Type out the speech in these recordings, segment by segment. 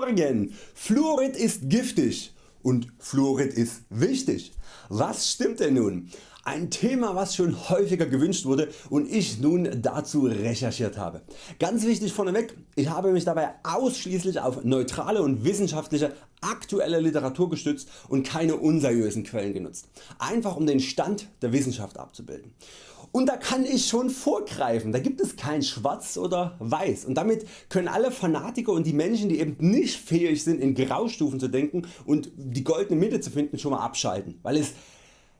Morgen! Fluorid ist giftig und Fluorid ist wichtig. Was stimmt denn nun? Ein Thema was schon häufiger gewünscht wurde und ich nun dazu recherchiert habe. Ganz wichtig vorneweg, ich habe mich dabei ausschließlich auf neutrale und wissenschaftliche aktuelle Literatur gestützt und keine unseriösen Quellen genutzt. Einfach um den Stand der Wissenschaft abzubilden. Und da kann ich schon vorgreifen, da gibt es kein Schwarz oder Weiß und damit können alle Fanatiker und die Menschen die eben nicht fähig sind in Graustufen zu denken und die goldene Mitte zu finden schon mal abschalten, weil es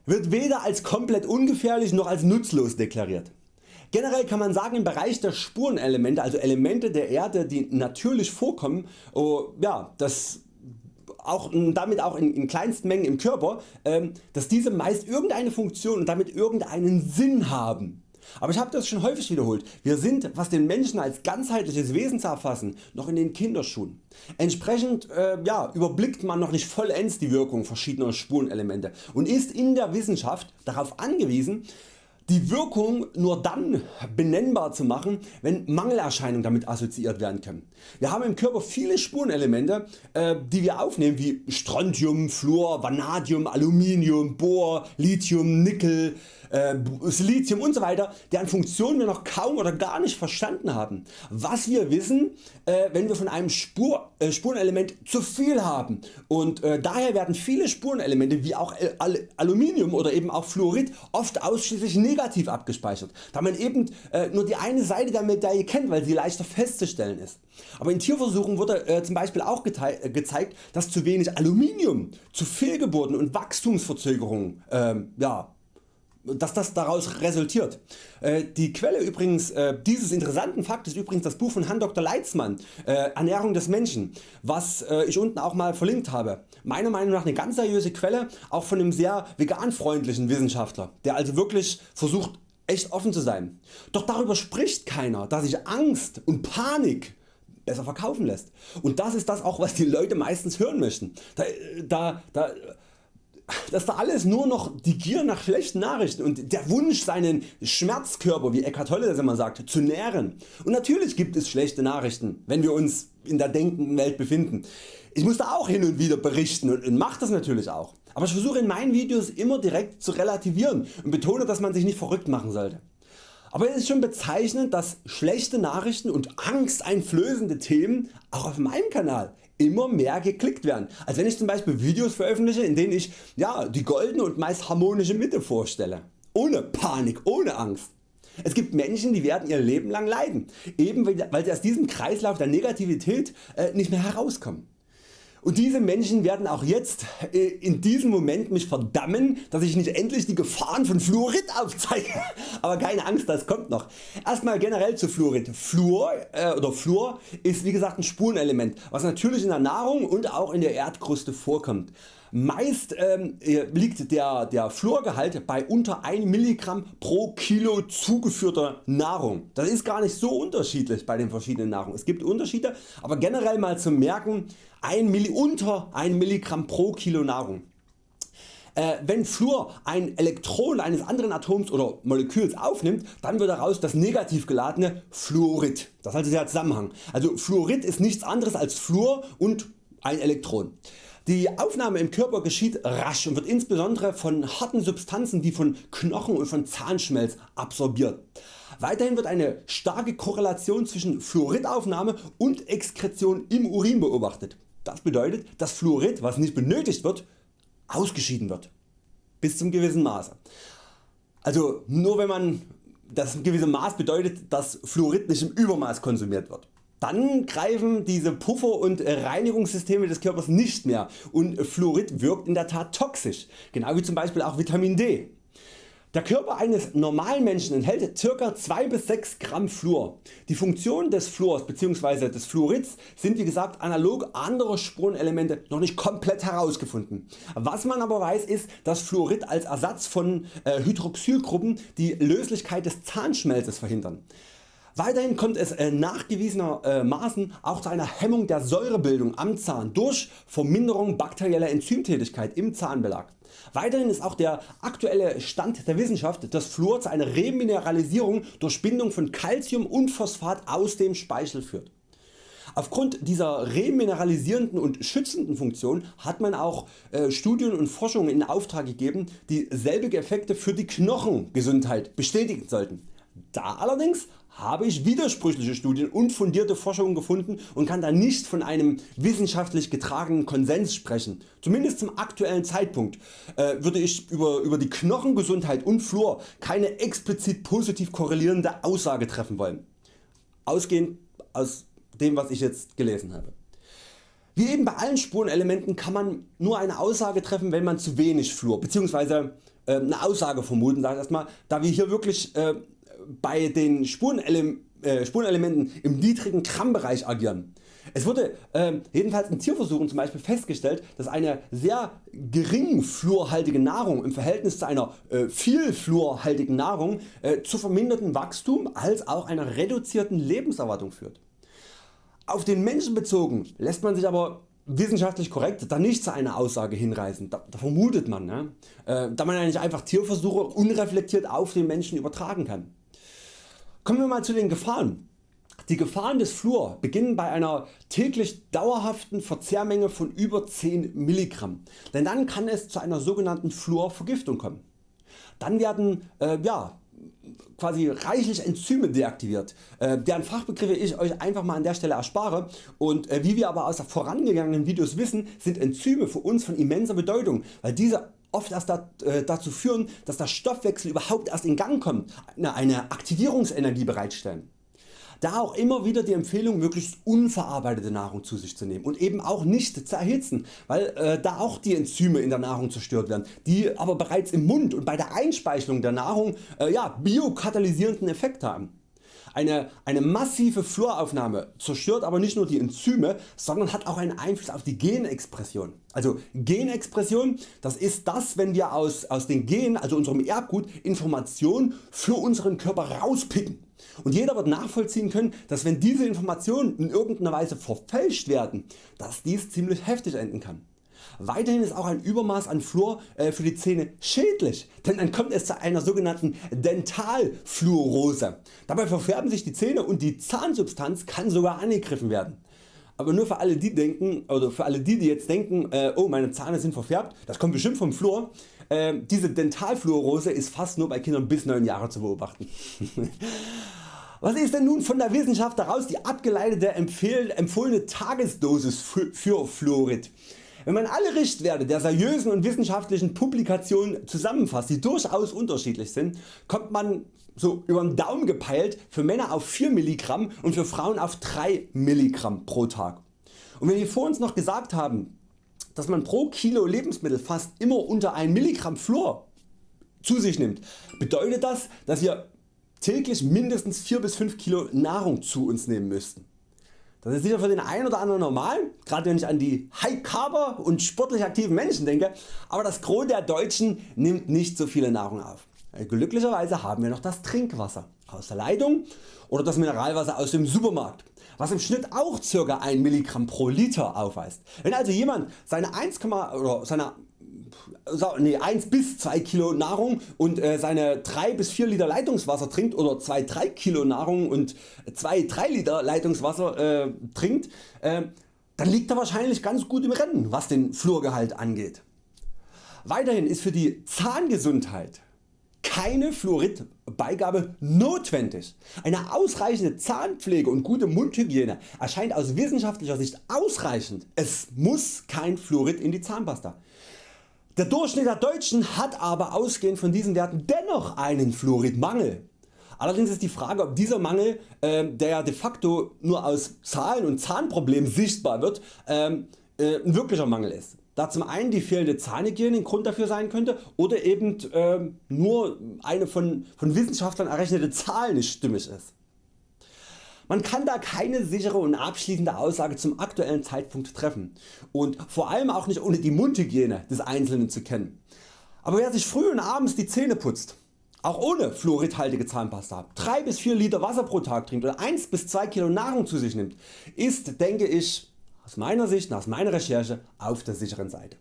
wird weder als komplett ungefährlich noch als nutzlos deklariert. Generell kann man sagen im Bereich der Spurenelemente, also Elemente der Erde die natürlich vorkommen, oh, ja, das auch, damit auch in, in kleinsten Mengen im Körper, ähm, dass diese meist irgendeine Funktion und damit irgendeinen Sinn haben. Aber ich habe das schon häufig wiederholt, wir sind was den Menschen als ganzheitliches Wesen zu erfassen noch in den Kinderschuhen. Entsprechend äh, ja, überblickt man noch nicht vollends die Wirkung verschiedener Spurenelemente und ist in der Wissenschaft darauf angewiesen die Wirkung nur dann benennbar zu machen wenn Mangelerscheinungen damit assoziiert werden können. Wir haben im Körper viele Spurenelemente äh, die wir aufnehmen wie Strontium, Fluor, Vanadium, Aluminium, Bohr, Lithium, Nickel, äh, Silizium usw. deren Funktionen wir noch kaum oder gar nicht verstanden haben. Was wir wissen äh, wenn wir von einem Spur, Spurenelement zu viel haben und daher werden viele Spurenelemente wie auch Al Aluminium oder eben auch Fluorid oft ausschließlich negativ abgespeichert, da man eben äh, nur die eine Seite der Medaille kennt, weil sie leichter festzustellen ist. Aber in Tierversuchen wurde äh, zum Beispiel auch äh, gezeigt, dass zu wenig Aluminium zu Fehlgeburten und Wachstumsverzögerungen ähm, ja, dass das daraus resultiert. Äh, die Quelle übrigens äh, dieses interessanten Fakts ist übrigens das Buch von Herrn Dr. Leitzmann äh, Ernährung des Menschen was ich unten auch mal verlinkt habe. Meiner Meinung nach eine ganz seriöse Quelle auch von einem sehr veganfreundlichen Wissenschaftler der also wirklich versucht echt offen zu sein. Doch darüber spricht keiner dass sich Angst und Panik besser verkaufen lässt. Und das ist das auch was die Leute meistens hören möchten. Da, da, da dass da alles nur noch die Gier nach schlechten Nachrichten und der Wunsch seinen Schmerzkörper wie Eckhart Tolle das immer sagt zu nähren. Und natürlich gibt es schlechte Nachrichten wenn wir uns in der denkenden Welt befinden. Ich muss da auch hin und wieder berichten und mache das natürlich auch. Aber ich versuche in meinen Videos immer direkt zu relativieren und betone dass man sich nicht verrückt machen sollte. Aber es ist schon bezeichnend dass schlechte Nachrichten und angsteinflößende Themen auch auf meinem Kanal immer mehr geklickt werden, als wenn ich zum Beispiel Videos veröffentliche in denen ich ja, die goldene und meist harmonische Mitte vorstelle. Ohne Panik, ohne Angst. Es gibt Menschen die werden ihr Leben lang leiden, eben weil sie aus diesem Kreislauf der Negativität äh, nicht mehr herauskommen. Und diese Menschen werden auch jetzt äh, in diesem Moment mich verdammen, dass ich nicht endlich die Gefahren von Fluorid aufzeige. Aber keine Angst, das kommt noch. Erstmal generell zu Fluorid. Fluor, äh, oder Fluor ist wie gesagt ein Spurenelement, was natürlich in der Nahrung und auch in der Erdkruste vorkommt. Meist ähm, äh, liegt der, der Fluorgehalt bei unter 1 mg pro Kilo zugeführter Nahrung. Das ist gar nicht so unterschiedlich bei den verschiedenen Nahrungen. Es gibt Unterschiede, aber generell mal zu merken 1 Milli, unter 1 mg pro Kilo Nahrung. Äh, wenn Fluor ein Elektron eines anderen Atoms oder Moleküls aufnimmt, dann wird daraus das negativ geladene Fluorid. Das ist also der Zusammenhang. Also Fluorid ist nichts anderes als Fluor und ein Elektron. Die Aufnahme im Körper geschieht rasch und wird insbesondere von harten Substanzen wie von Knochen und von Zahnschmelz absorbiert. Weiterhin wird eine starke Korrelation zwischen Fluoridaufnahme und Exkretion im Urin beobachtet. Das bedeutet dass Fluorid was nicht benötigt wird ausgeschieden wird. Bis zum gewissen Maße. Also nur wenn man das gewisse Maß bedeutet dass Fluorid nicht im Übermaß konsumiert wird. Dann greifen diese Puffer und Reinigungssysteme des Körpers nicht mehr und Fluorid wirkt in der Tat toxisch, genau wie zum Beispiel auch Vitamin D. Der Körper eines normalen Menschen enthält ca. 2 bis 6 Gramm Fluor. Die Funktion des Fluors bzw. des Fluorids sind wie gesagt analog anderer Spurenelemente noch nicht komplett herausgefunden. Was man aber weiß ist, dass Fluorid als Ersatz von äh, Hydroxylgruppen die Löslichkeit des Zahnschmelzes verhindern. Weiterhin kommt es äh, nachgewiesenermaßen auch zu einer Hemmung der Säurebildung am Zahn durch Verminderung bakterieller Enzymtätigkeit im Zahnbelag. Weiterhin ist auch der aktuelle Stand der Wissenschaft, dass Fluor zu einer Remineralisierung durch Bindung von Calcium und Phosphat aus dem Speichel führt. Aufgrund dieser remineralisierenden und schützenden Funktion hat man auch äh, Studien und Forschungen in Auftrag gegeben die selbige Effekte für die Knochengesundheit bestätigen sollten. Da allerdings habe ich widersprüchliche Studien und fundierte Forschungen gefunden und kann da nicht von einem wissenschaftlich getragenen Konsens sprechen. Zumindest zum aktuellen Zeitpunkt äh, würde ich über, über die Knochengesundheit und Fluor keine explizit positiv korrelierende Aussage treffen wollen. Ausgehend aus dem was ich jetzt gelesen habe. Wie eben bei allen Spurenelementen kann man nur eine Aussage treffen wenn man zu wenig Fluor bzw. Äh, eine Aussage vermuten, da wir hier wirklich äh, bei den Spurenele äh, Spurenelementen im niedrigen Grammbereich agieren. Es wurde äh, jedenfalls in Tierversuchen zum Beispiel festgestellt, dass eine sehr gering fluorhaltige Nahrung im Verhältnis zu einer äh, viel fluorhaltigen Nahrung äh, zu vermindertem Wachstum als auch einer reduzierten Lebenserwartung führt. Auf den Menschen bezogen lässt man sich aber wissenschaftlich korrekt da nicht zu einer Aussage hinreißen, da, da vermutet man, ne? äh, da man ja einfach Tierversuche unreflektiert auf den Menschen übertragen kann. Kommen wir mal zu den Gefahren. Die Gefahren des Fluor beginnen bei einer täglich dauerhaften Verzehrmenge von über 10 mg, denn dann kann es zu einer sogenannten Fluorvergiftung kommen. Dann werden äh, ja, quasi reichlich Enzyme deaktiviert, äh, deren Fachbegriffe ich Euch einfach mal an der Stelle erspare und äh, wie wir aber aus vorangegangenen Videos wissen sind Enzyme für uns von immenser Bedeutung, weil diese oft erst äh, dazu führen, dass der Stoffwechsel überhaupt erst in Gang kommt, eine Aktivierungsenergie bereitstellen. Da auch immer wieder die Empfehlung möglichst unverarbeitete Nahrung zu sich zu nehmen und eben auch nicht zu erhitzen, weil äh, da auch die Enzyme in der Nahrung zerstört werden, die aber bereits im Mund und bei der Einspeichelung der Nahrung äh, ja, biokatalysierenden Effekt haben. Eine, eine massive Fluoraufnahme zerstört aber nicht nur die Enzyme, sondern hat auch einen Einfluss auf die Genexpression. Also Genexpression das ist das wenn wir aus, aus den Genen, also unserem Erbgut, Informationen für unseren Körper rauspicken. Und jeder wird nachvollziehen können, dass wenn diese Informationen in irgendeiner Weise verfälscht werden, dass dies ziemlich heftig enden kann. Weiterhin ist auch ein Übermaß an Fluor äh, für die Zähne schädlich, denn dann kommt es zu einer sogenannten Dentalfluorose. Dabei verfärben sich die Zähne und die Zahnsubstanz kann sogar angegriffen werden. Aber nur für alle die denken oder für alle die die jetzt denken äh, oh meine Zähne sind verfärbt, das kommt bestimmt vom Fluor. Äh, diese Dentalfluorose ist fast nur bei Kindern bis 9 Jahre zu beobachten. Was ist denn nun von der Wissenschaft daraus die abgeleitete empfohlene Tagesdosis für Fluorid? Wenn man alle Richtwerte der seriösen und wissenschaftlichen Publikationen zusammenfasst, die durchaus unterschiedlich sind, kommt man so über den Daumen gepeilt für Männer auf 4 mg und für Frauen auf 3 mg pro Tag. Und wenn wir vor uns noch gesagt haben, dass man pro Kilo Lebensmittel fast immer unter 1 mg Fluor zu sich nimmt, bedeutet das, dass wir täglich mindestens 4 bis 5 Kilo Nahrung zu uns nehmen müssten. Das ist sicher für den einen oder anderen normal, gerade wenn ich an die High Carber und sportlich aktiven Menschen denke, aber das Gros der Deutschen nimmt nicht so viele Nahrung auf. Glücklicherweise haben wir noch das Trinkwasser aus der Leitung oder das Mineralwasser aus dem Supermarkt, was im Schnitt auch ca. 1 mg pro Liter aufweist. Wenn also jemand seine 1, oder seine nee, 1 bis 2 Kilo Nahrung und äh, seine 3 bis 4 Liter Leitungswasser trinkt oder 2-3 Kilo Nahrung und 2-3 Liter Leitungswasser äh, trinkt, äh, dann liegt er wahrscheinlich ganz gut im Rennen was den Fluorgehalt angeht. Weiterhin ist für die Zahngesundheit keine Fluoridbeigabe notwendig. Eine ausreichende Zahnpflege und gute Mundhygiene erscheint aus wissenschaftlicher Sicht ausreichend. Es muss kein Fluorid in die Zahnpasta. Der Durchschnitt der Deutschen hat aber ausgehend von diesen Werten dennoch einen Fluoridmangel. Allerdings ist die Frage ob dieser Mangel, äh, der ja de facto nur aus Zahlen und Zahnproblemen sichtbar wird, ähm, äh, ein wirklicher Mangel ist. Da zum einen die fehlende Zahnhygiene ein Grund dafür sein könnte oder eben äh, nur eine von, von Wissenschaftlern errechnete Zahl nicht stimmig ist. Man kann da keine sichere und abschließende Aussage zum aktuellen Zeitpunkt treffen und vor allem auch nicht ohne die Mundhygiene des Einzelnen zu kennen. Aber wer sich früh und abends die Zähne putzt, auch ohne fluoridhaltige Zahnpasta, 3 bis 4 Liter Wasser pro Tag trinkt oder 1 bis 2 Kilo Nahrung zu sich nimmt, ist denke ich aus meiner Sicht aus meiner Recherche auf der sicheren Seite.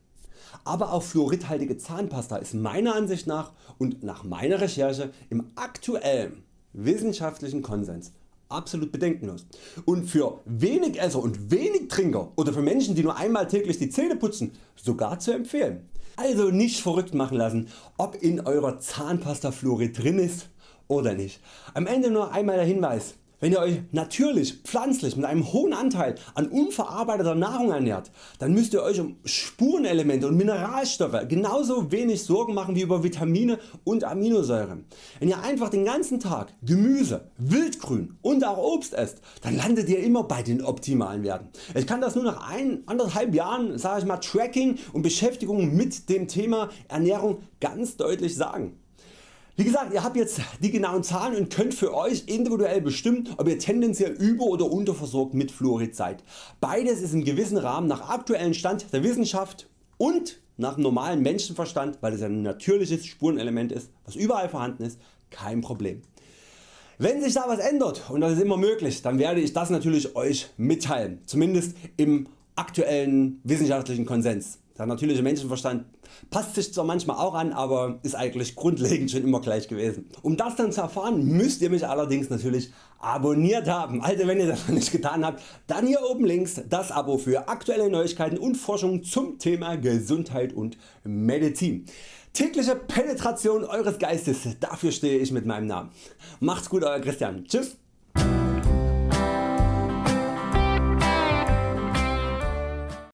Aber auch fluoridhaltige Zahnpasta ist meiner Ansicht nach und nach meiner Recherche im aktuellen wissenschaftlichen Konsens absolut bedenkenlos und für wenig Esser und wenig Trinker oder für Menschen die nur einmal täglich die Zähne putzen sogar zu empfehlen. Also nicht verrückt machen lassen ob in Eurer Zahnpasta Fluorid drin ist oder nicht. Am Ende nur einmal der Hinweis, wenn ihr Euch natürlich pflanzlich mit einem hohen Anteil an unverarbeiteter Nahrung ernährt, dann müsst ihr Euch um Spurenelemente und Mineralstoffe genauso wenig Sorgen machen wie über Vitamine und Aminosäuren. Wenn ihr einfach den ganzen Tag Gemüse, Wildgrün und auch Obst esst, dann landet ihr immer bei den optimalen Werten. Ich kann das nur nach ein, anderthalb Jahren ich mal, Tracking und Beschäftigung mit dem Thema Ernährung ganz deutlich sagen. Wie gesagt ihr habt jetzt die genauen Zahlen und könnt für Euch individuell bestimmen ob ihr tendenziell über- oder unterversorgt mit Fluorid seid. Beides ist im gewissen Rahmen nach aktuellem Stand der Wissenschaft und nach normalem Menschenverstand, weil es ein natürliches Spurenelement ist, was überall vorhanden ist, kein Problem. Wenn sich da was ändert und das ist immer möglich, dann werde ich das natürlich Euch mitteilen, zumindest im aktuellen wissenschaftlichen Konsens. Der natürliche Menschenverstand passt sich zwar manchmal auch an, aber ist eigentlich grundlegend schon immer gleich gewesen. Um das dann zu erfahren müsst ihr mich allerdings natürlich abonniert haben. Also wenn ihr das noch nicht getan habt, dann hier oben links das Abo für aktuelle Neuigkeiten und Forschung zum Thema Gesundheit und Medizin. Tägliche Penetration Eures Geistes, dafür stehe ich mit meinem Namen. Macht's gut Euer Christian. Tschüss.